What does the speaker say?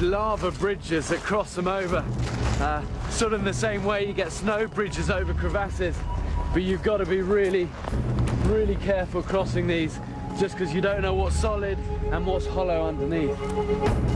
lava bridges that cross them over. Uh, sort of in the same way you get snow bridges over crevasses, but you've got to be really, really careful crossing these just because you don't know what's solid and what's hollow underneath.